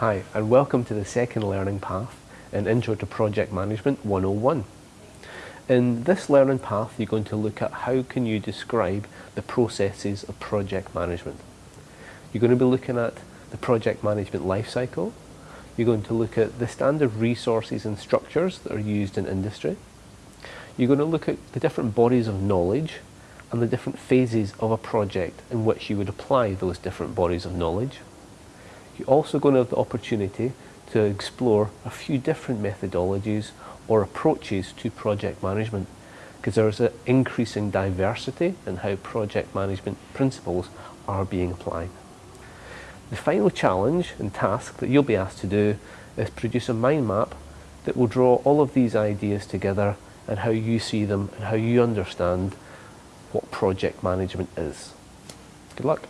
Hi and welcome to the second learning path in Intro to Project Management 101. In this learning path you're going to look at how can you describe the processes of project management. You're going to be looking at the project management lifecycle, you're going to look at the standard resources and structures that are used in industry, you're going to look at the different bodies of knowledge and the different phases of a project in which you would apply those different bodies of knowledge. You're also going to have the opportunity to explore a few different methodologies or approaches to project management because there's an increasing diversity in how project management principles are being applied. The final challenge and task that you'll be asked to do is produce a mind map that will draw all of these ideas together and how you see them and how you understand what project management is. Good luck.